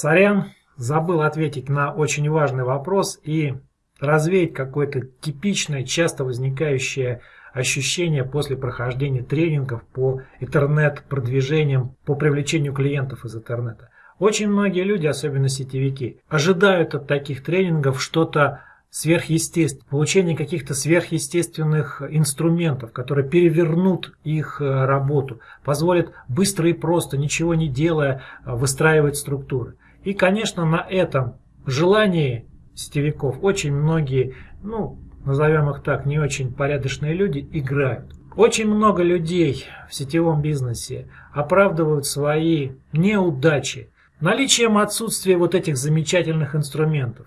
Сорян, забыл ответить на очень важный вопрос и развеять какое-то типичное, часто возникающее ощущение после прохождения тренингов по интернет-продвижениям, по привлечению клиентов из интернета. Очень многие люди, особенно сетевики, ожидают от таких тренингов что-то сверхъестественное, получение каких-то сверхъестественных инструментов, которые перевернут их э, работу, позволят быстро и просто, ничего не делая, э, выстраивать структуры. И, конечно, на этом желании сетевиков очень многие, ну, назовем их так, не очень порядочные люди играют. Очень много людей в сетевом бизнесе оправдывают свои неудачи наличием отсутствия вот этих замечательных инструментов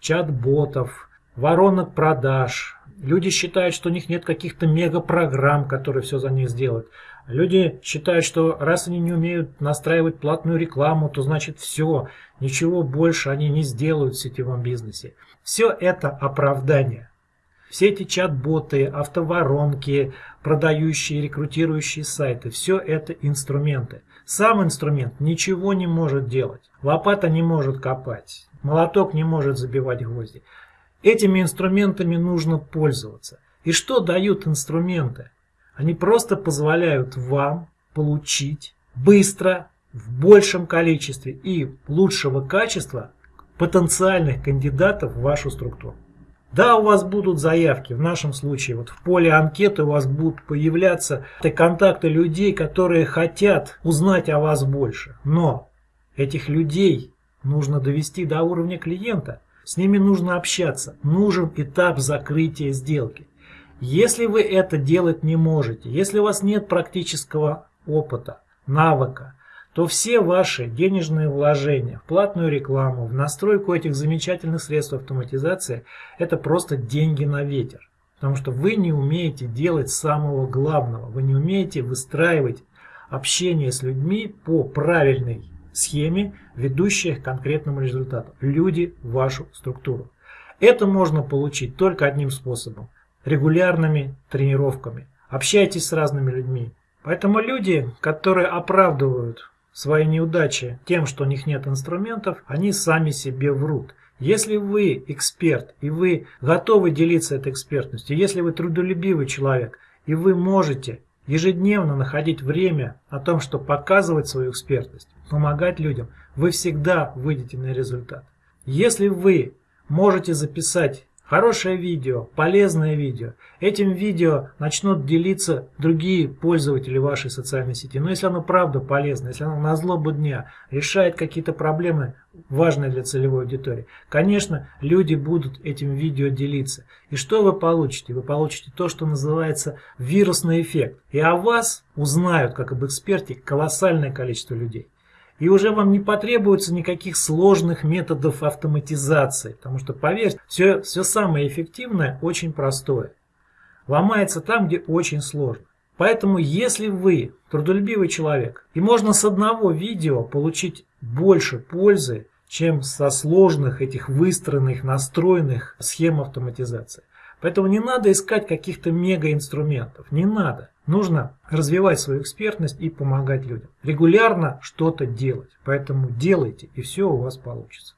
чат-ботов, воронок продаж. Люди считают, что у них нет каких-то мега-программ, которые все за них сделают. Люди считают, что раз они не умеют настраивать платную рекламу, то значит все, ничего больше они не сделают в сетевом бизнесе. Все это оправдание. Все эти чат-боты, автоворонки, продающие, рекрутирующие сайты, все это инструменты. Сам инструмент ничего не может делать. Лопата не может копать. Молоток не может забивать гвозди. Этими инструментами нужно пользоваться. И что дают инструменты? Они просто позволяют вам получить быстро, в большем количестве и лучшего качества потенциальных кандидатов в вашу структуру. Да, у вас будут заявки, в нашем случае, вот в поле анкеты у вас будут появляться контакты людей, которые хотят узнать о вас больше. Но этих людей нужно довести до уровня клиента. С ними нужно общаться. Нужен этап закрытия сделки. Если вы это делать не можете, если у вас нет практического опыта, навыка, то все ваши денежные вложения в платную рекламу, в настройку этих замечательных средств автоматизации, это просто деньги на ветер. Потому что вы не умеете делать самого главного. Вы не умеете выстраивать общение с людьми по правильной схеме, ведущей к конкретному результату. Люди вашу структуру. Это можно получить только одним способом. Регулярными тренировками. Общайтесь с разными людьми. Поэтому люди, которые оправдывают свои неудачи тем, что у них нет инструментов, они сами себе врут. Если вы эксперт и вы готовы делиться этой экспертностью, если вы трудолюбивый человек и вы можете ежедневно находить время о том, что показывать свою экспертность, помогать людям, вы всегда выйдете на результат. Если вы можете записать хорошее видео, полезное видео, этим видео начнут делиться другие пользователи вашей социальной сети. Но если оно правда полезно, если оно на злобу дня решает какие-то проблемы, важные для целевой аудитории, конечно, люди будут этим видео делиться. И что вы получите? Вы получите то, что называется вирусный эффект. И о вас узнают, как об эксперте, колоссальное количество людей. И уже вам не потребуется никаких сложных методов автоматизации, потому что, поверьте, все, все самое эффективное очень простое. Ломается там, где очень сложно. Поэтому, если вы трудолюбивый человек, и можно с одного видео получить больше пользы, чем со сложных этих выстроенных, настроенных схем автоматизации. Поэтому не надо искать каких-то мега-инструментов, не надо. Нужно развивать свою экспертность и помогать людям. Регулярно что-то делать. Поэтому делайте, и все у вас получится.